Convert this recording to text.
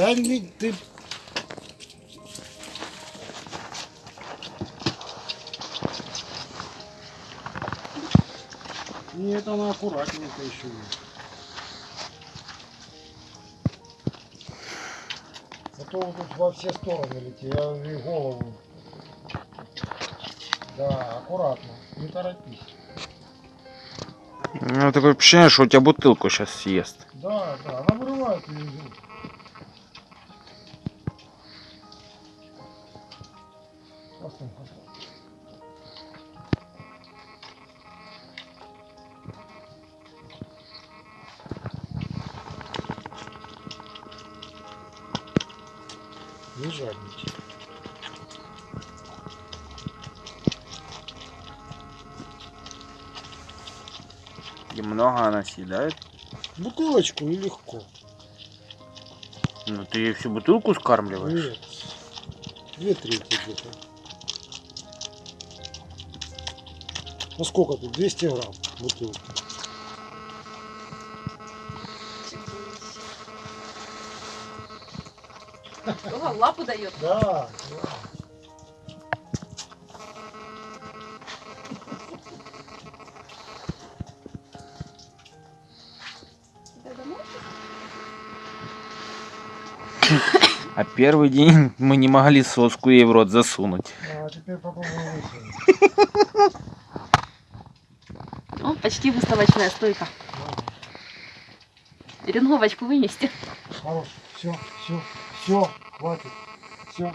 Да не, ты... Нет, она аккуратненько еще. А то вот тут во все стороны летит, я и голову. Да, аккуратно, не торопись. Ну, такое ощущение, что у тебя бутылку сейчас съест. Да, да, она вырывает ее рук. Постой, постой. Не жадничай. И много она съедает. Бутылочку и легко. Ну, ты ей всю бутылку скармливаешь? Нет. Две трети где-то. Ну сколько тут? 200 грамм бутылка. Лапу дает. Да, да. А первый день мы не могли соску ей в рот засунуть. А теперь попробуем почти выставочная стойка. Ренговочку вынести. Хорош. Все, все, все, хватит. Все.